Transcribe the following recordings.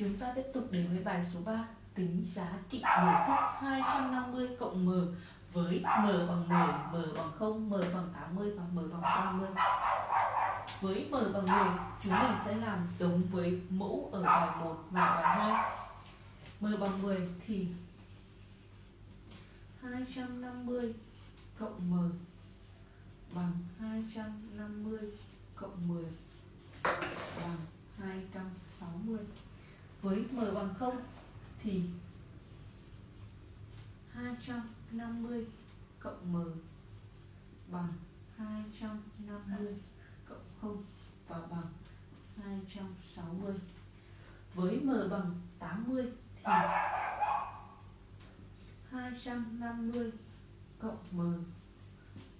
Chúng ta tiếp tục đến với bài số 3 Tính giá trị biểu thức 250 cộng M với M bằng 10, M bằng 0, M bằng 80 và M bằng 30 Với M bằng 10 chúng mình sẽ làm giống với mẫu ở bài 1 và bài 2 M bằng 10 thì 250 cộng M bằng 250 cộng 10 bằng 260 với m bằng 0 thì 250 cộng m bằng 250 cộng 0 và bằng 260 với m bằng 80 thì 250 cộng m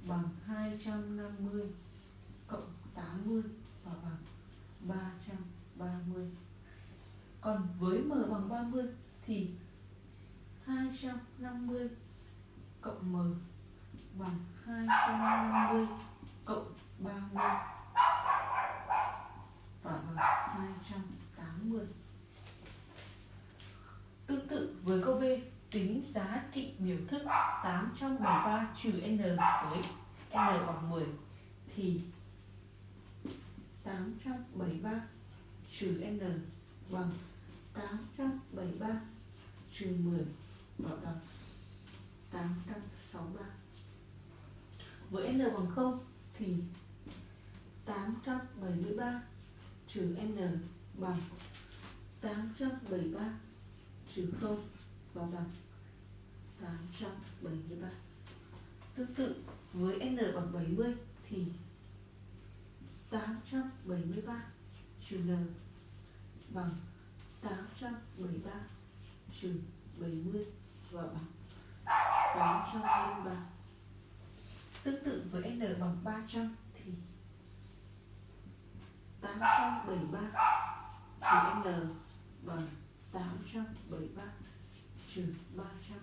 bằng 250 cộng 80 và bằng 330 còn với m bằng 30 thì 250 cộng m bằng 250 cộng 30 và bằng 280 Tương tự với câu B, tính giá trị biểu thức 873 trừ n với n bằng 10 thì 873 trừ n Vâng, bằng 873 trừ 10 bảo bằng 863 với n bằng 0 thì 873 trừ n bằng 873 trừ 0 và bằng 873 Tương tự, với n bằng 70 thì 873 trừ n. Vâng. bằng 813 trừ 70 và bằng 803 Tương tự với n bằng 300 thì 873 trừ n bằng 873 trừ 300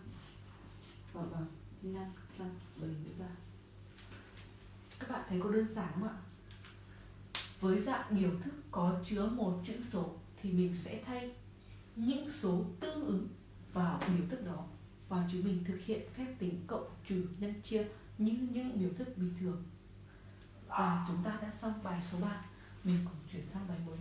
và bằng 573 Các bạn thấy có đơn giản không ạ? Với dạng biểu thức có chứa một chữ số thì mình sẽ thay những số tương ứng vào biểu thức đó. Và chúng mình thực hiện phép tính cộng trừ nhân chia như những biểu thức bình thường. Và chúng ta đã xong bài số 3 mình cùng chuyển sang bài 1